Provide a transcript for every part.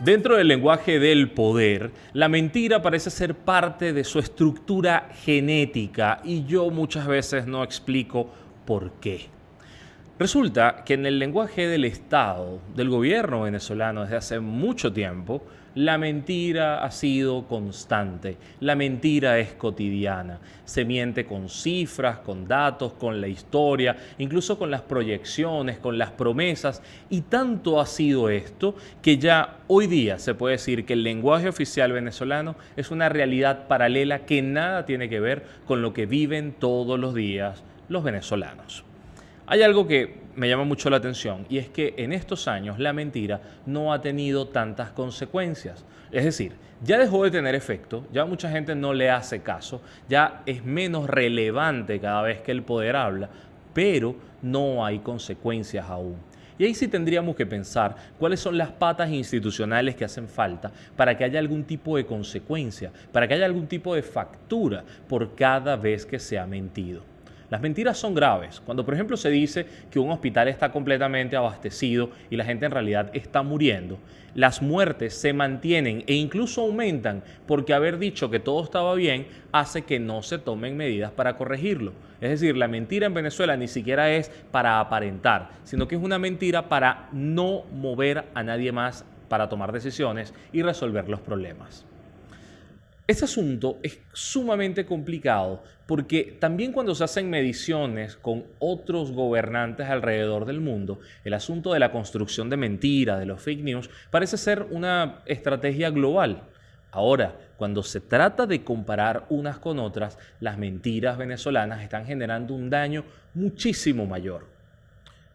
Dentro del lenguaje del poder, la mentira parece ser parte de su estructura genética y yo muchas veces no explico por qué. Resulta que en el lenguaje del Estado, del gobierno venezolano desde hace mucho tiempo, la mentira ha sido constante, la mentira es cotidiana. Se miente con cifras, con datos, con la historia, incluso con las proyecciones, con las promesas, y tanto ha sido esto que ya hoy día se puede decir que el lenguaje oficial venezolano es una realidad paralela que nada tiene que ver con lo que viven todos los días los venezolanos. Hay algo que me llama mucho la atención y es que en estos años la mentira no ha tenido tantas consecuencias. Es decir, ya dejó de tener efecto, ya mucha gente no le hace caso, ya es menos relevante cada vez que el poder habla, pero no hay consecuencias aún. Y ahí sí tendríamos que pensar cuáles son las patas institucionales que hacen falta para que haya algún tipo de consecuencia, para que haya algún tipo de factura por cada vez que se ha mentido. Las mentiras son graves. Cuando, por ejemplo, se dice que un hospital está completamente abastecido y la gente en realidad está muriendo, las muertes se mantienen e incluso aumentan porque haber dicho que todo estaba bien hace que no se tomen medidas para corregirlo. Es decir, la mentira en Venezuela ni siquiera es para aparentar, sino que es una mentira para no mover a nadie más para tomar decisiones y resolver los problemas. Este asunto es sumamente complicado porque también cuando se hacen mediciones con otros gobernantes alrededor del mundo, el asunto de la construcción de mentiras, de los fake news, parece ser una estrategia global. Ahora, cuando se trata de comparar unas con otras, las mentiras venezolanas están generando un daño muchísimo mayor.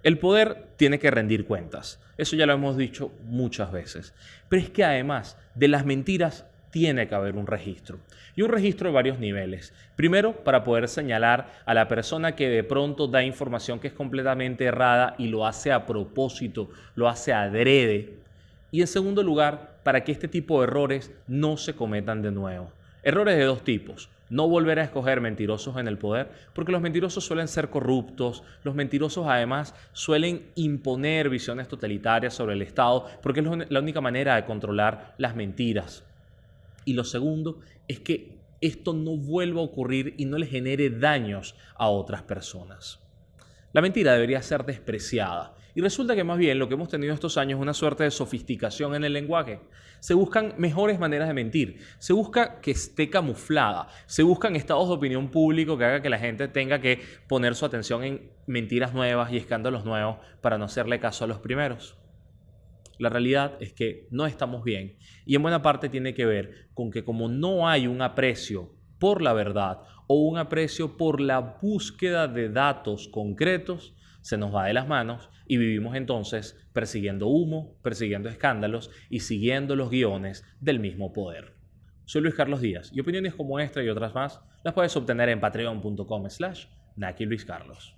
El poder tiene que rendir cuentas. Eso ya lo hemos dicho muchas veces. Pero es que además de las mentiras tiene que haber un registro. Y un registro de varios niveles. Primero, para poder señalar a la persona que de pronto da información que es completamente errada y lo hace a propósito, lo hace adrede. Y en segundo lugar, para que este tipo de errores no se cometan de nuevo. Errores de dos tipos. No volver a escoger mentirosos en el poder, porque los mentirosos suelen ser corruptos, los mentirosos además suelen imponer visiones totalitarias sobre el Estado, porque es la única manera de controlar las mentiras. Y lo segundo es que esto no vuelva a ocurrir y no le genere daños a otras personas. La mentira debería ser despreciada. Y resulta que más bien lo que hemos tenido estos años es una suerte de sofisticación en el lenguaje. Se buscan mejores maneras de mentir, se busca que esté camuflada, se buscan estados de opinión público que haga que la gente tenga que poner su atención en mentiras nuevas y escándalos nuevos para no hacerle caso a los primeros. La realidad es que no estamos bien y en buena parte tiene que ver con que como no hay un aprecio por la verdad o un aprecio por la búsqueda de datos concretos, se nos va de las manos y vivimos entonces persiguiendo humo, persiguiendo escándalos y siguiendo los guiones del mismo poder. Soy Luis Carlos Díaz y opiniones como esta y otras más las puedes obtener en patreon.com slash Naki Luis Carlos.